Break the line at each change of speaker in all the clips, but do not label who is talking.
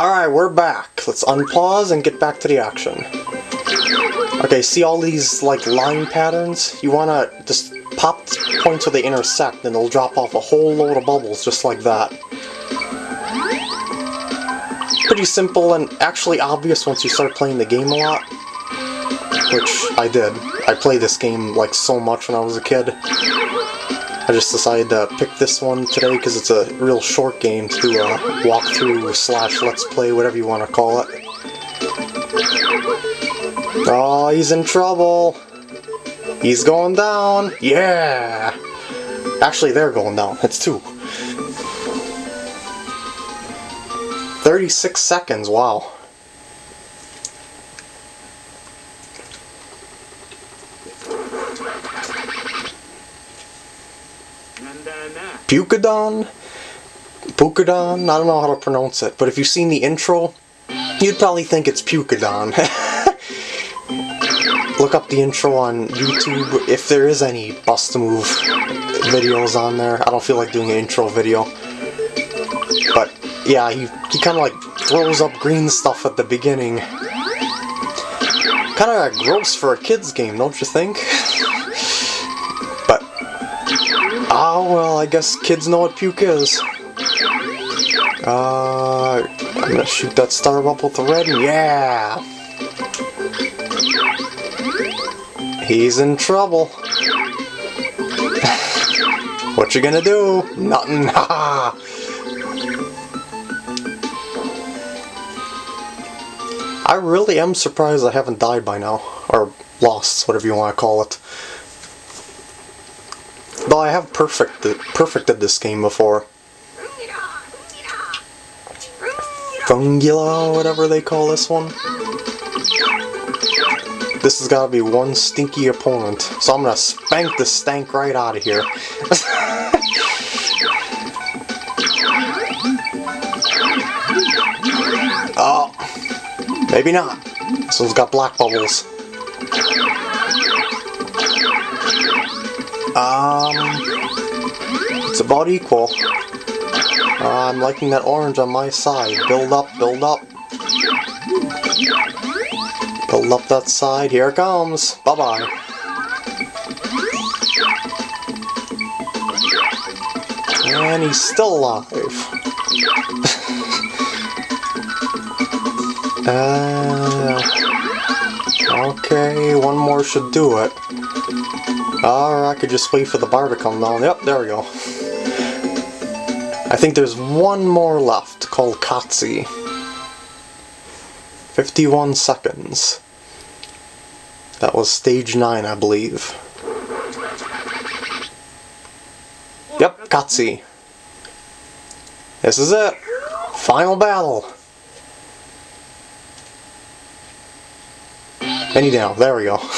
Alright, we're back. Let's unpause and get back to the action. Okay, see all these, like, line patterns? You wanna just pop points where they intersect, and they'll drop off a whole load of bubbles just like that. Pretty simple and actually obvious once you start playing the game a lot. Which I did. I played this game, like, so much when I was a kid. I just decided to pick this one today because it's a real short game to uh, do a walkthrough slash let's play, whatever you want to call it. Oh, he's in trouble! He's going down! Yeah! Actually, they're going down. It's two. 36 seconds, wow. Pukadon? Pukadon? I don't know how to pronounce it, but if you've seen the intro, you'd probably think it's Pukadon. Look up the intro on YouTube if there is any Bust-A-Move videos on there. I don't feel like doing an intro video. But yeah, he, he kind of like throws up green stuff at the beginning. Kind of gross for a kid's game, don't you think? Well, I guess kids know what puke is. Uh, I'm gonna shoot that star up with the red, yeah! He's in trouble. what you gonna do? Nothing! I really am surprised I haven't died by now. Or lost, whatever you want to call it. Though I have perfected, perfected this game before. Fungula, whatever they call this one. This has got to be one stinky opponent. So I'm going to spank the stank right out of here. oh, maybe not. This one's got black bubbles. Um, it's about equal. Uh, I'm liking that orange on my side. Build up, build up. Build up that side. Here it comes. Bye-bye. And he's still alive. uh, should do it. Or I could just wait for the bar to come down. Yep, there we go. I think there's one more left called Katsi. 51 seconds. That was stage 9, I believe. Yep, Katsi. This is it. Final battle. Any down. There we go.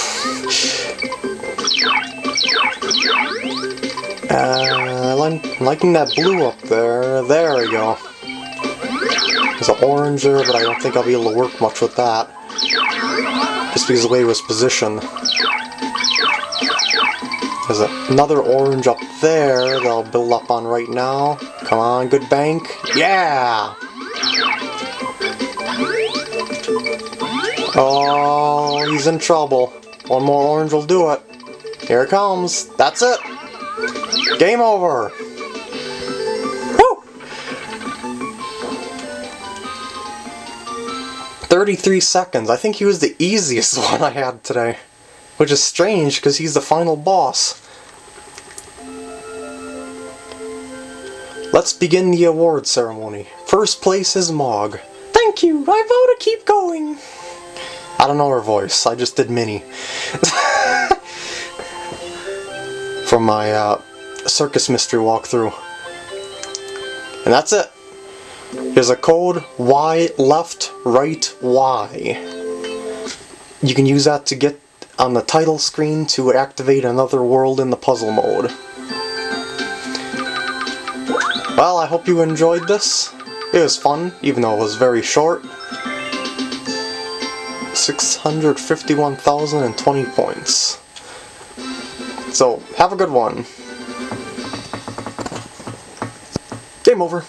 Uh, I'm liking that blue up there. There we go. There's an orange there, but I don't think I'll be able to work much with that. Just because of the way it was positioned. There's another orange up there that I'll build up on right now. Come on, good bank. Yeah! Oh, he's in trouble. One more orange will do it. Here it comes. That's it. Game over! Woo! 33 seconds. I think he was the easiest one I had today. Which is strange, because he's the final boss. Let's begin the award ceremony. First place is Mog. Thank you! I vote to keep going! I don't know her voice, I just did Minnie. From my uh, circus mystery walkthrough. And that's it. Here's a code Y left right Y. You can use that to get on the title screen to activate another world in the puzzle mode. Well, I hope you enjoyed this. It was fun, even though it was very short. 651,020 points. So, have a good one. Game over.